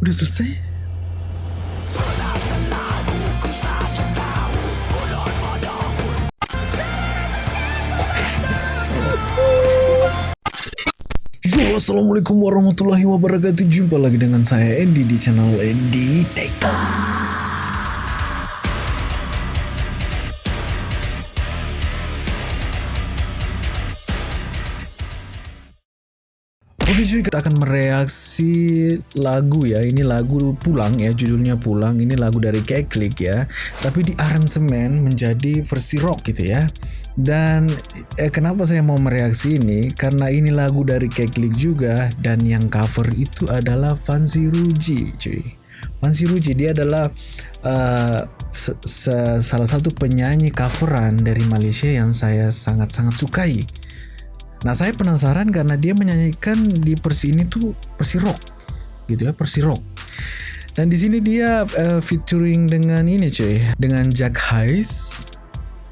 Udah selesai? Yo, Assalamualaikum warahmatullahi wabarakatuh Jumpa lagi dengan saya Andy di channel Andy Teka Oke cuy, kita akan mereaksi lagu ya. Ini lagu Pulang ya, judulnya Pulang. Ini lagu dari Keklik ya. Tapi di aransemen menjadi versi rock gitu ya. Dan eh, kenapa saya mau mereaksi ini? Karena ini lagu dari Keklik juga dan yang cover itu adalah Fancy Ruji, cuy. Fancy Ruji dia adalah uh, se se salah satu penyanyi coveran dari Malaysia yang saya sangat-sangat sukai. Nah saya penasaran karena dia menyanyikan di persi ini tuh persi rock, gitu ya persi rock. Dan di sini dia uh, featuring dengan ini cuy, dengan Jack Hayes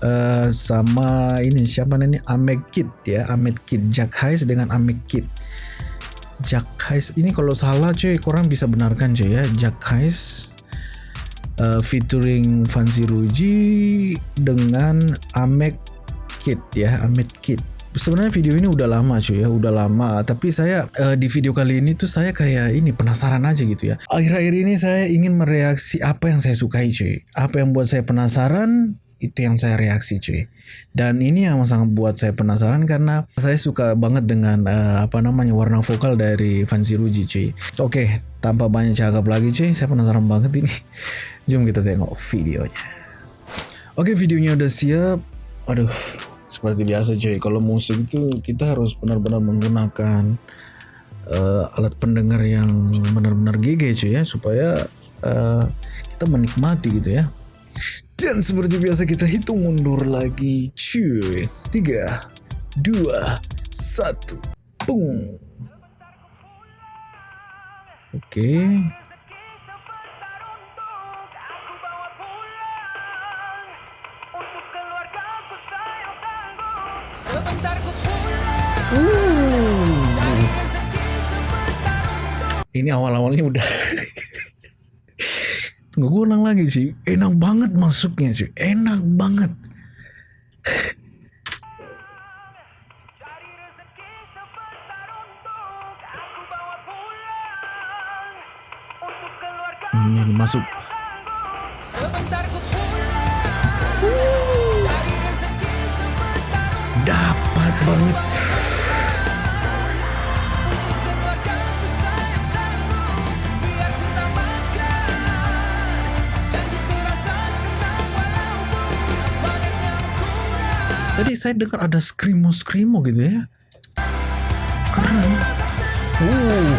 uh, sama ini siapa namanya Ahmed Kid ya, Ahmed Kid Jack Hayes dengan Ahmed Kid. Jack Hayes ini kalau salah cuy, korang bisa benarkan cuy ya, Jack Hayes uh, featuring Fancy Ruji dengan Ahmed Kid ya, Ahmed Kid sebenarnya video ini udah lama cuy ya, udah lama. Tapi saya uh, di video kali ini tuh saya kayak ini penasaran aja gitu ya. Akhir-akhir ini saya ingin mereaksi apa yang saya sukai cuy. Apa yang buat saya penasaran itu yang saya reaksi cuy. Dan ini yang sangat buat saya penasaran karena saya suka banget dengan uh, apa namanya warna vokal dari Fancy Ruji cuy. Oke, tanpa banyak cakap lagi cuy, saya penasaran banget ini. Jom kita tengok videonya. Oke, videonya udah siap. Aduh, seperti biasa cuy. Kalau musik itu kita harus benar-benar menggunakan uh, alat pendengar yang benar-benar GG cuy ya. Supaya uh, kita menikmati gitu ya. Dan seperti biasa kita hitung mundur lagi cuy. 3 2 1 boom. Oke. okay. Ini awal-awalnya udah Tunggu gue ulang lagi sih. Enak banget masuknya sih. Enak banget. Ini masuk. Dapat banget. Tadi saya dengar ada skrimo-skrimo gitu ya. Keren. Uh.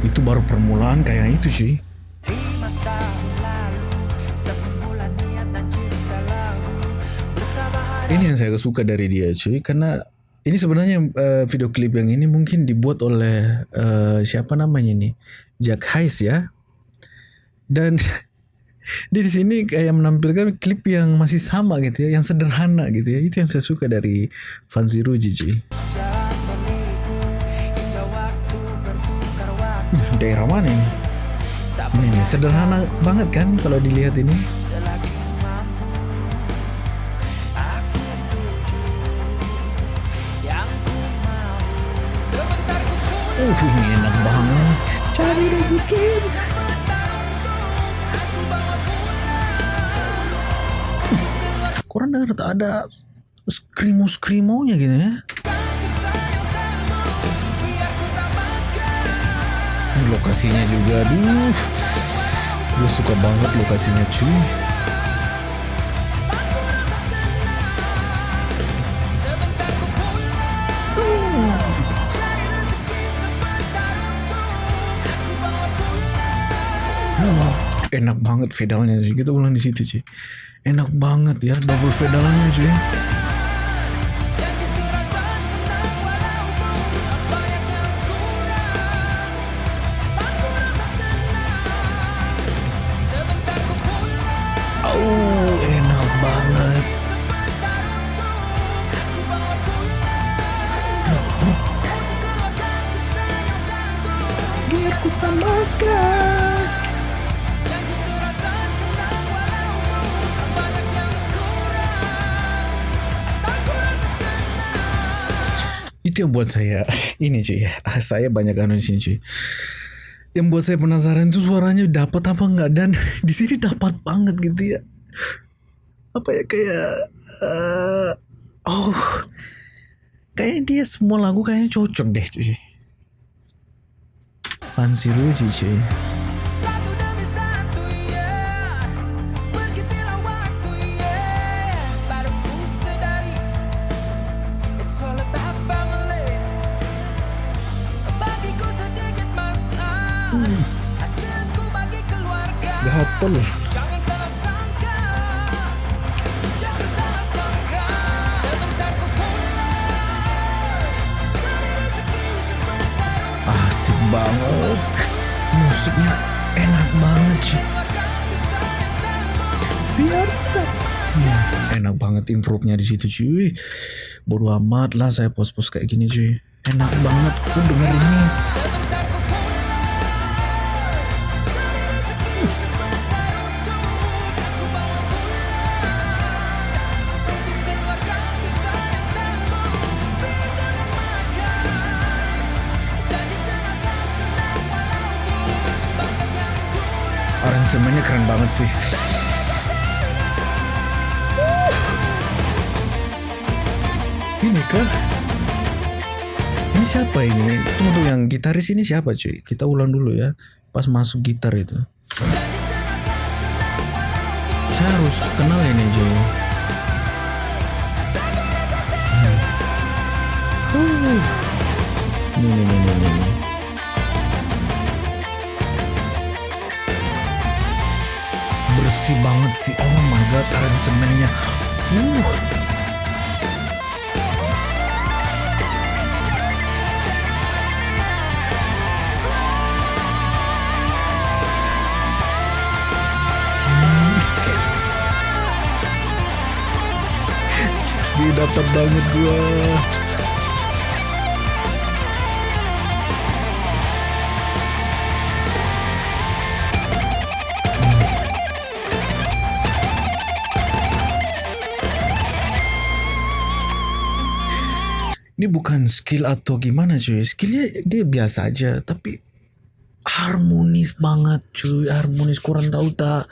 Itu baru permulaan kayak itu sih. Ini yang saya suka dari dia cuy karena ini sebenarnya uh, video klip yang ini mungkin dibuat oleh uh, siapa namanya ini Jack Hayes ya dan dia di sini kayak menampilkan klip yang masih sama gitu ya, yang sederhana gitu ya. Itu yang saya suka dari Fancy Ruji. Uh, daerah mana ini? Ini nih, sederhana banget kan kalau dilihat ini. Uh, ini enak banget. Cari rezeki. Kurang dengar tak ada skrimo-skrimonya gitu ya. Lokasinya juga, aduh. Gue suka banget lokasinya cuy enak banget pedalnya sih kita ulang di situ sih enak banget ya double pedalnya sih Oh, enak banget. Biar ku tambahkan. Itu yang buat saya ini cuy ya. Saya banyak anu di sini cuy. Yang buat saya penasaran itu suaranya dapat apa enggak dan di sini dapat banget gitu ya. Apa ya kayak eh, oh kayaknya dia semua lagu kayaknya cocok deh cuy. Fancy Ruji cuy. Sebentar untuk Asik banget. Musiknya enak banget sanggup Biar. Hmm, enak banget improve-nya di situ cuy. Bodo amat lah saya pos-pos kayak gini cuy. Enak banget aku denger Aransemennya keren banget sih. Ini kan Ini siapa ini? Tunggu yang gitaris ini siapa cuy? Kita ulang dulu ya. Pas masuk gitar itu. Saya harus kenal ini cuy. Hmm. Uh. Ini, ini, bersih banget sih. Oh my god aransemennya. Uh. Dapat banget gua. Ini bukan skill atau gimana cuy. Skillnya dia biasa aja. Tapi harmonis banget cuy. Harmonis kurang tahu tak.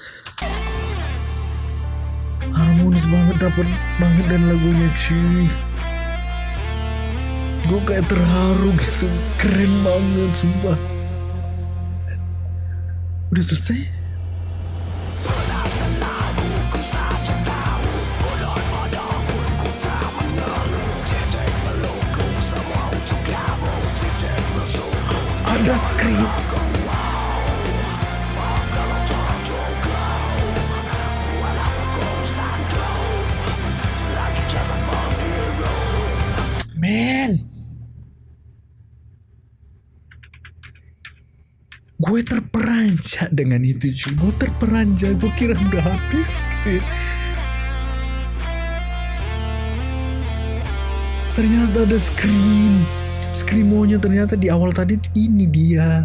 Harmonis banget dapat banget dan lagunya cuy. Gue kayak terharu gitu. Keren banget sumpah. Udah selesai? Ada skrip. Man. Gue terperanjat dengan itu cuy. Gue terperanjat. Gue kira udah habis gitu ya. Ternyata ada scream. Screamonya ternyata di awal tadi ini dia.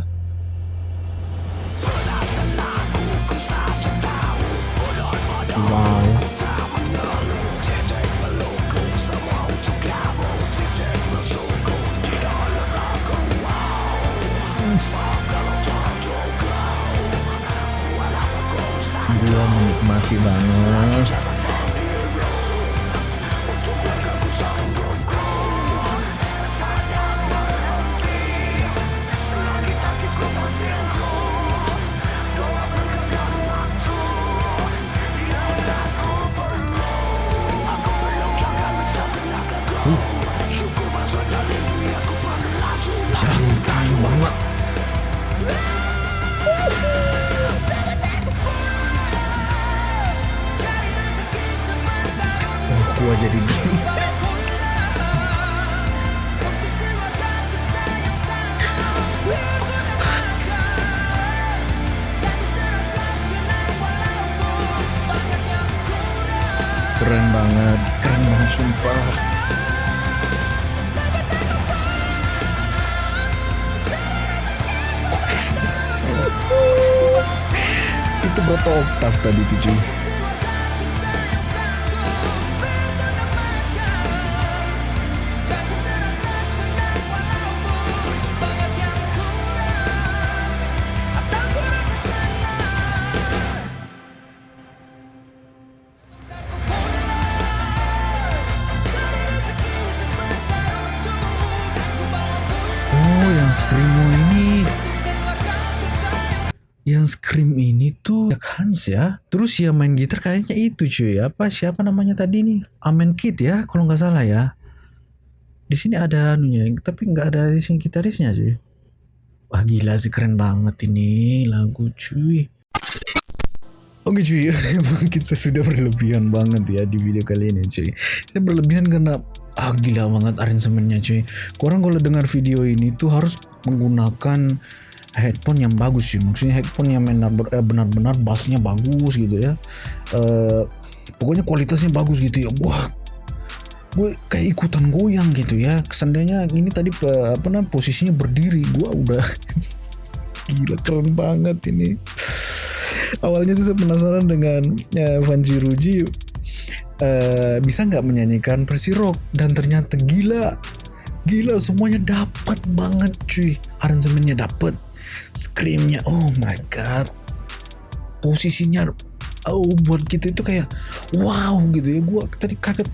Banyak yang kurang Keren banget, keren banget sumpah. itu berapa oktav tadi tuh cuy Screamo ini yang Scream ini tuh Jack Hans ya. Terus yang main gitar kayaknya itu cuy. Apa siapa namanya tadi nih? Amen Kid ya, kalau nggak salah ya. Di sini ada anunya, tapi nggak ada di sini gitarisnya cuy. Wah gila sih keren banget ini lagu cuy. Oke cuy, mungkin saya sudah berlebihan banget ya di video kali ini cuy. Saya berlebihan karena ah gila banget aransemennya cuy. Korang kalau dengar video ini tuh harus menggunakan headphone yang bagus sih. Maksudnya headphone yang eh, benar-benar bassnya bagus gitu ya. Eh pokoknya kualitasnya bagus gitu ya. Wah, gue kayak ikutan goyang gitu ya. Seandainya ini tadi apa namanya posisinya berdiri, gue udah gila keren banget ini awalnya tuh saya penasaran dengan eh, Vanji Ruji eh, bisa nggak menyanyikan versi rock? Dan ternyata gila. Gila semuanya dapat banget cuy. Aransemennya dapat screamnya oh my god. Posisinya oh buat kita itu kayak wow gitu ya. Gua tadi kaget.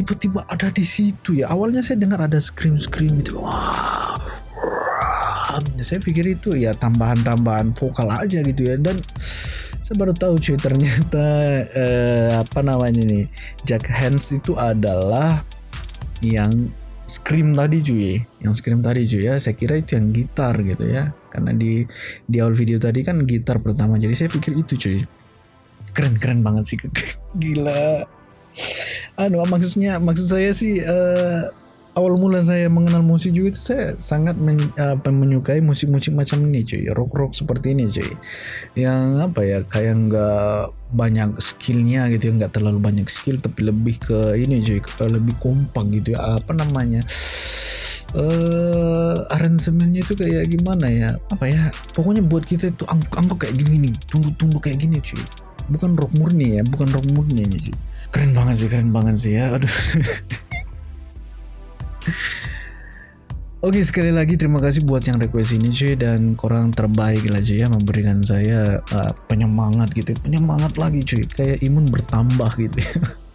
Tiba-tiba ada di situ ya. Awalnya saya dengar ada scream scream gitu wah. Saya pikir itu ya tambahan-tambahan vokal aja gitu ya. Dan saya baru tahu cuy ternyata eh, apa namanya nih Jack Hands itu adalah yang scream tadi cuy yang scream tadi cuy ya. Saya kira itu yang gitar gitu ya. Karena di di awal video tadi kan gitar pertama jadi saya pikir itu cuy. Keren keren banget sih gila. Anu maksudnya maksud saya sih eh, awal mula saya mengenal musik juga itu saya sangat men- apa, menyukai musik-musik macam ini cuy. Rock rock seperti ini cuy. Yang apa ya kayak nggak banyak skillnya gitu ya nggak terlalu banyak skill tapi lebih ke ini cuy. Ke lebih kompak gitu ya. Apa namanya eh aransemennya itu kayak gimana ya? Apa ya pokoknya buat kita itu angguk kayak gini nih tunduk-tunduk kayak gini cuy. Bukan rock murni ya bukan rock murni ini cuy. Keren banget sih keren banget sih ya. Aduh Oke sekali lagi terima kasih buat yang request ini cuy dan korang terbaik lah cuy ya memberikan saya uh, penyemangat gitu penyemangat lagi cuy kayak imun bertambah gitu ya.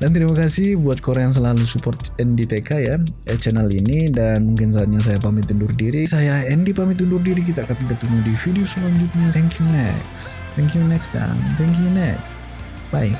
Dan terima kasih buat korang yang selalu support NDTK ya eh, channel ini dan mungkin saatnya saya pamit undur diri. Saya Andy pamit undur diri kita akan ketemu di video selanjutnya. Thank you next. Thank you next time. Thank you next. Bye.